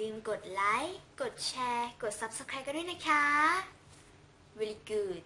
ลืมกดไลค์ กดแชร์ กด Subscribe กันด้วยนะคะ Really good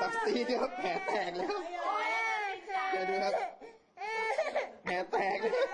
สักซีนี่ครับแผลแตกแล้วเดี๋ยวดูครับแผลแตกเลย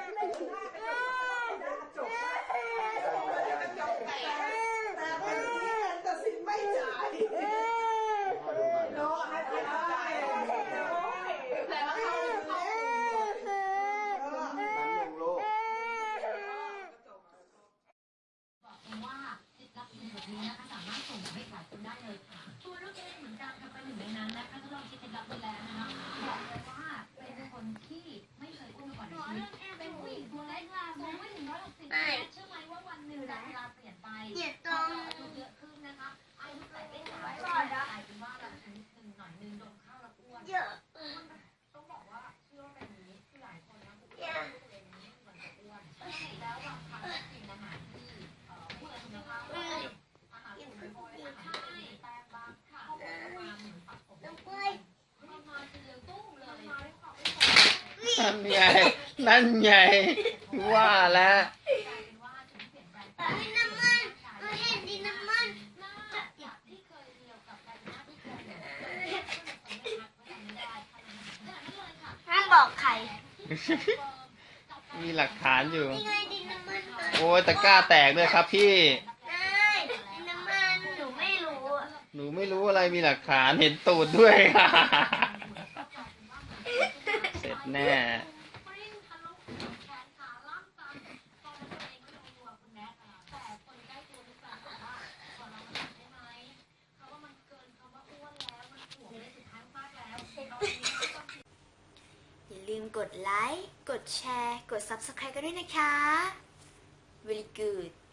นั่นไง นั่นไง ว่าแล้วน้ำมันเราเห็นดิน้ำมันห้ามบอกใครมีหลักฐานอยู่ ยังไงดิน้ำมันโอ้ยตะกร้าแตกด้วยครับพี่ ได้น้ำมันหนูไม่รู้ หนูไม่รู้อะไรมีหลักฐานเห็นตูดด้วย แน่ลืมกดไลค์ กดแชร์ กด Subscribe กันด้วยนะคะ Very good